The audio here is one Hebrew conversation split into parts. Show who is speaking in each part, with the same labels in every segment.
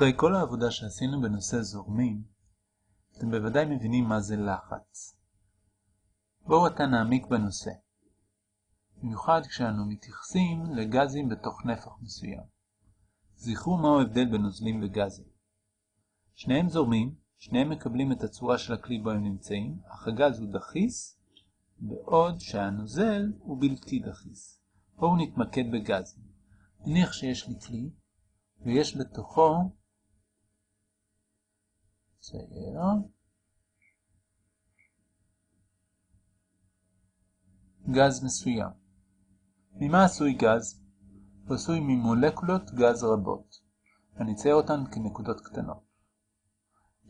Speaker 1: אחרי כל העבודה שעשינו בנושא זורמים, אתם בוודאי מבינים מה זה לחץ. בואו עתה נעמיק בנושא, במיוחד כשאנו מתייחסים לגזים בתוך נפח מסוים. זכרו מהו ההבדל בין נוזלים וגזים. שניהם זורמים, שניהם מקבלים את הצורה של הכלי בו הם נמצאים, אך הגז הוא דחיס, בעוד שהנוזל הוא בלתי דחיס. בואו נתמקד בגזים. נניח שיש לי כלי, ויש בתוכו צייר גז מסוים. ממה עשוי גז? הוא עשוי ממולקולות גז רבות. אני אצייר אותן כנקודות קטנות.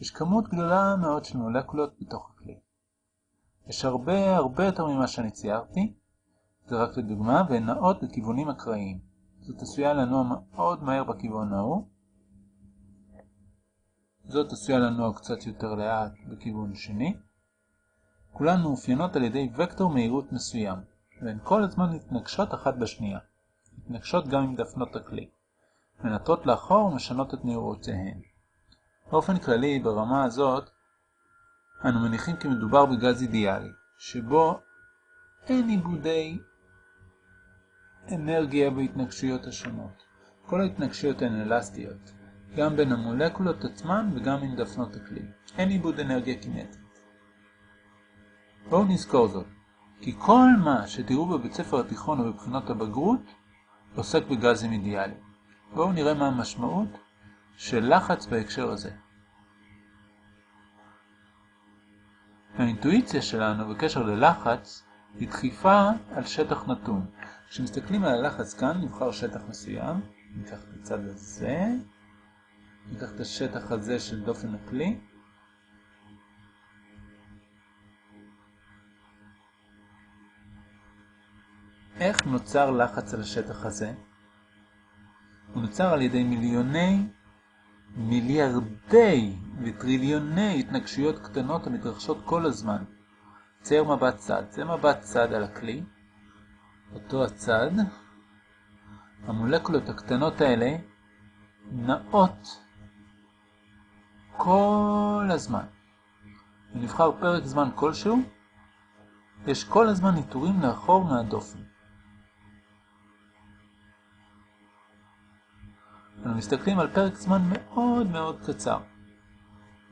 Speaker 1: יש כמות גדולה מאוד של מולקולות בתוך הכלי. יש הרבה הרבה יותר ממה שאני ציירתי, זה רק לדוגמה, והן נעות בכיוונים אקראיים. זאת עשויה לנוע מאוד מהר בכיוון ההוא. זאת עשויה לנוע קצת יותר לאט בכיוון שני. כולן מאופיינות על ידי וקטור מהירות מסוים, והן כל הזמן מתנגשות אחת בשנייה. מתנגשות גם עם דפנות הכלי. מנטרות לאחור ומשנות את מהירותיהן. באופן כללי, ברמה הזאת, אנו מניחים כי מדובר בגז אידיאלי, שבו אין עיבודי אנרגיה בהתנגשויות השונות. כל ההתנגשויות הן אלסטיות, גם בין המולקולות עצמן וגם עם דפנות הכלי. אין עיבוד אנרגיה קינטית. בואו נזכור זאת, כי כל מה שתראו בבית ספר התיכון או בבחינות הבגרות עוסק בגזים אידיאליים. בואו נראה מה המשמעות של לחץ בהקשר הזה. האינטואיציה שלנו בקשר ללחץ היא דחיפה על שטח נתון. כשמסתכלים על הלחץ כאן, נבחר שטח מסוים, ניקח את הצד הזה, ניקח את השטח הזה של דופן הכלי, איך נוצר לחץ על השטח הזה? הוא נוצר על ידי מיליוני, מיליארדי וטריליוני התנגשויות קטנות המתרחשות כל הזמן. צייר מבט צד, זה מבט צד על הכלי, אותו הצד, המולקולות הקטנות האלה נעות כל הזמן. ונבחר פרק זמן כלשהו, יש כל הזמן ניטורים לאחור מהדופן. אנו מסתכלים על פרק זמן מאוד מאוד קצר.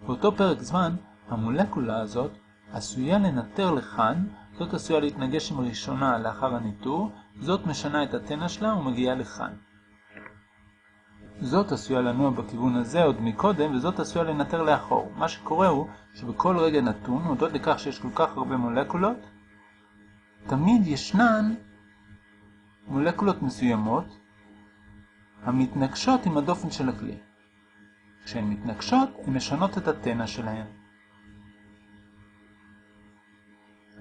Speaker 1: באותו פרק זמן, המולקולה הזאת עשויה לנטר לכאן זאת עשויה להתנגש עם ראשונה לאחר הניטור, זאת משנה את התנע שלה ומגיעה לכאן. זאת עשויה לנוע בכיוון הזה עוד מקודם, וזאת עשויה לנטר לאחור. מה שקורה הוא שבכל רגע נתון, הודות לכך שיש כל כך הרבה מולקולות, תמיד ישנן מולקולות מסוימות המתנגשות עם הדופן של הכלי. כשהן מתנגשות, הן משנות את התנע שלהן.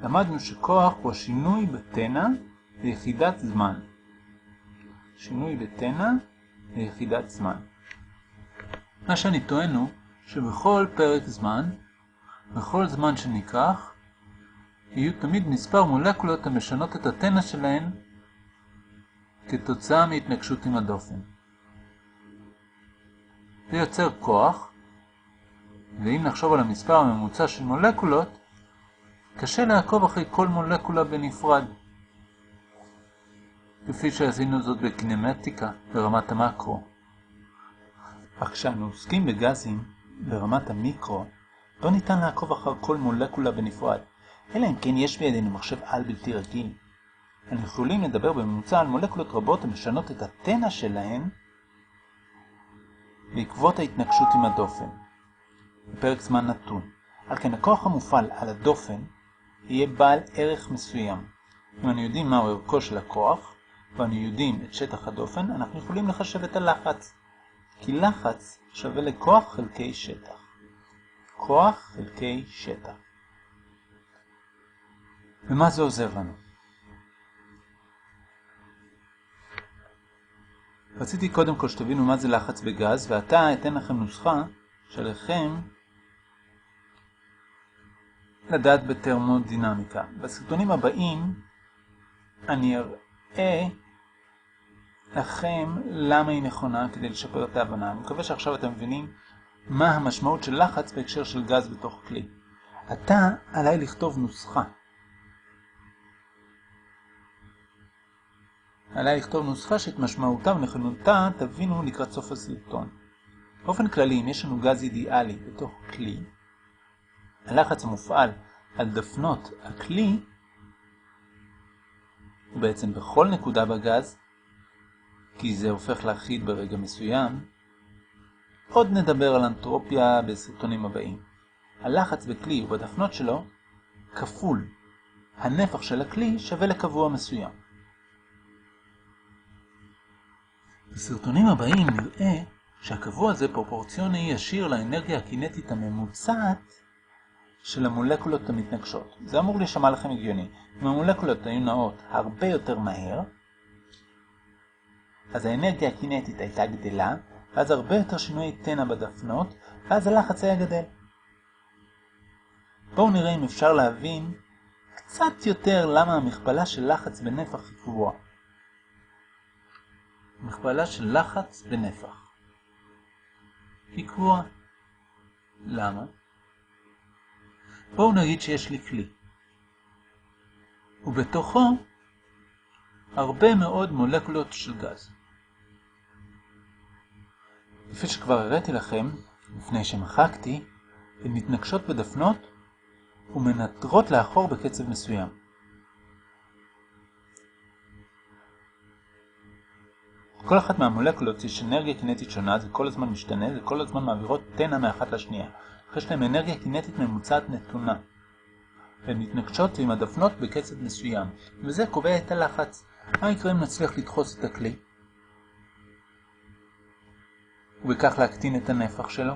Speaker 1: למדנו שכוח הוא השינוי בתנע ליחידת זמן. שינוי בתנע ליחידת זמן. מה שאני טוען הוא שבכל פרק זמן, בכל זמן שניקח, יהיו תמיד מספר מולקולות המשנות את התנע שלהן כתוצאה מהתנגשות עם הדופן. זה יוצר כוח, ואם נחשוב על המספר הממוצע של מולקולות, קשה לעקוב אחרי כל מולקולה בנפרד. כפי שעשינו זאת בקינמטיקה ברמת המקרו. אך כשאנו עוסקים בגזים ברמת המיקרו, לא ניתן לעקוב אחר כל מולקולה בנפרד, אלא אם כן יש בידינו מחשב על בלתי רגיל. אנחנו יכולים לדבר בממוצע על מולקולות רבות המשנות את התנע שלהן בעקבות ההתנגשות עם הדופן, בפרק זמן נתון. על כן הכוח המופעל על הדופן יהיה בעל ערך מסוים. אם אנו יודעים מהו ערכו של הכוח, ואנו יודעים את שטח הדופן, אנחנו יכולים לחשב את הלחץ. כי לחץ שווה לכוח חלקי שטח. כוח חלקי שטח. ומה זה עוזר לנו? רציתי קודם כל שתבינו מה זה לחץ בגז, ועתה אתן לכם נוסחה שעליכם לדעת בתרמודינמיקה. בסרטונים הבאים אני אראה לכם למה היא נכונה כדי לשפר את ההבנה. אני מקווה שעכשיו אתם מבינים מה המשמעות של לחץ בהקשר של גז בתוך כלי. עתה עליי לכתוב נוסחה. עליי לכתוב נוסחה שאת משמעותה ונכונותה תבינו לקראת סוף הסרטון. באופן כללי, אם יש לנו גז אידיאלי בתוך כלי, הלחץ המופעל על דפנות הכלי הוא בעצם בכל נקודה בגז, כי זה הופך לאחיד ברגע מסוים. עוד נדבר על אנטרופיה בסרטונים הבאים. הלחץ בכלי ובדפנות שלו כפול הנפח של הכלי שווה לקבוע מסוים. בסרטונים הבאים נראה שהקבוע הזה פרופורציוני ישיר לאנרגיה הקינטית הממוצעת של המולקולות המתנגשות. זה אמור להישמע לכם הגיוני. אם המולקולות היו נעות הרבה יותר מהר, אז האנרגיה הקינטית הייתה גדלה, ואז הרבה יותר שינוי תנע בדפנות, ואז הלחץ היה גדל. בואו נראה אם אפשר להבין קצת יותר למה המכפלה של לחץ בנפח היא קבועה. מכפלה של לחץ בנפח היא קבועה. למה? בואו נגיד שיש לי כלי, ובתוכו הרבה מאוד מולקולות של גז. כפי שכבר הראיתי לכם, לפני שמחקתי, הן מתנגשות בדפנות ומנטרות לאחור בקצב מסוים. כל אחת מהמולקולות יש אנרגיה קינטית שונה, זה כל הזמן משתנה, זה כל הזמן מעבירות תנע מאחת לשנייה. יש להם אנרגיה קינטית ממוצעת נתונה. והן מתנגשות עם הדפנות בקצב מסוים, וזה קובע את הלחץ. מה יקרה אם נצליח לדחוס את הכלי? ובכך להקטין את הנפח שלו?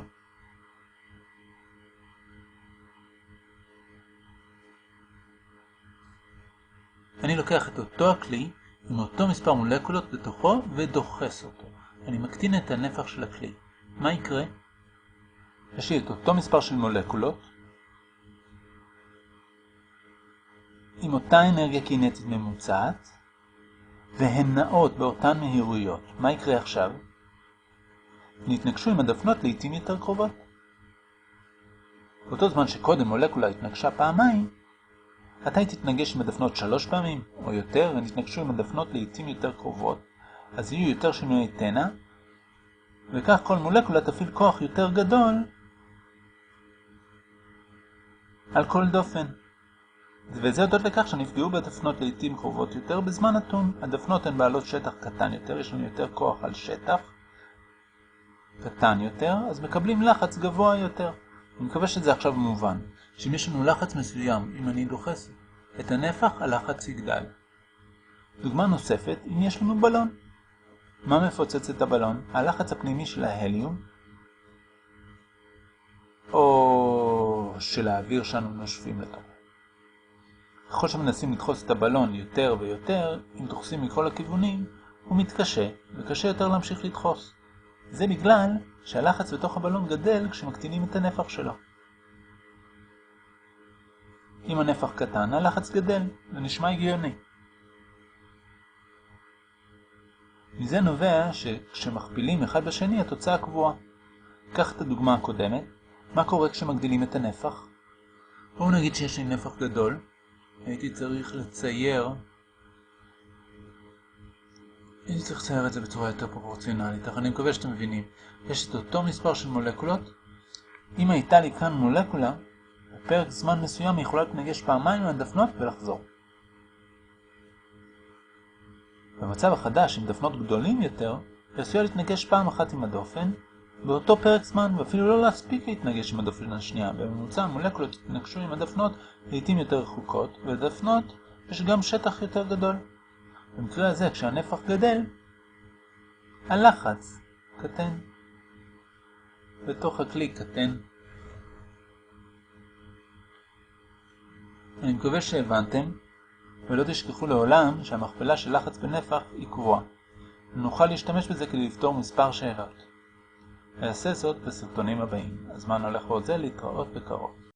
Speaker 1: אני לוקח את אותו הכלי עם אותו מספר מולקולות בתוכו ודוחס אותו. אני מקטין את הנפח של הכלי. מה יקרה? יש לי את אותו מספר של מולקולות עם אותה אנרגיה קינטית ממוצעת והן נעות באותן מהירויות. מה יקרה עכשיו? נתנגשו עם הדפנות לעיתים יותר קרובות. באותו זמן שקודם מולקולה התנגשה פעמיים, עתה היא תתנגש עם הדפנות שלוש פעמים או יותר ונתנגשו עם הדפנות לעיתים יותר קרובות, אז יהיו יותר שינויי תנע, וכך כל מולקולה תפעיל כוח יותר גדול על כל דופן. וזה הודות לכך שנפגעו בדפנות לעיתים קרובות יותר בזמן נתון. הדפנות הן בעלות שטח קטן יותר, יש לנו יותר כוח על שטח קטן יותר, אז מקבלים לחץ גבוה יותר. אני מקווה שזה עכשיו מובן, שאם יש לנו לחץ מסוים, אם אני דוחס את הנפח, הלחץ יגדל. דוגמה נוספת, אם יש לנו בלון. מה מפוצץ את הבלון? הלחץ הפנימי של ההליום, או של האוויר שאנו נושפים לתוך. ככל שמנסים לדחוס את הבלון יותר ויותר, אם דוחסים מכל הכיוונים, הוא מתקשה, וקשה יותר להמשיך לדחוס. זה בגלל שהלחץ בתוך הבלון גדל כשמקטינים את הנפח שלו. אם הנפח קטן, הלחץ גדל, זה נשמע הגיוני. מזה נובע שכשמכפילים אחד בשני התוצאה קבועה. קח את הדוגמה הקודמת, מה קורה כשמגדילים את הנפח? בואו נגיד שיש לי נפח גדול, הייתי צריך לצייר הייתי צריך לצייר את זה בצורה יותר פרופורציונלית, אך אני מקווה שאתם מבינים. יש את אותו מספר של מולקולות. אם הייתה לי כאן מולקולה, בפרק זמן מסוים היא יכולה להתנגש פעמיים מהדפנות ולחזור. במצב החדש, עם דפנות גדולים יותר, היא עשויה להתנגש פעם אחת עם הדופן, באותו פרק זמן, ואפילו לא להספיק להתנגש עם הדופן השנייה. בממוצע המולקולות התנגשו עם הדפנות לעיתים יותר רחוקות, ולדפנות יש גם שטח יותר גדול. במקרה הזה, כשהנפח גדל, הלחץ קטן. בתוך הכלי קטן. אני מקווה שהבנתם, ולא תשכחו לעולם שהמכפלה של לחץ בנפח היא קבועה. נוכל להשתמש בזה כדי לפתור מספר שאלות. אעשה זאת בסרטונים הבאים. הזמן הולך ועוזר להתראות בקרוב.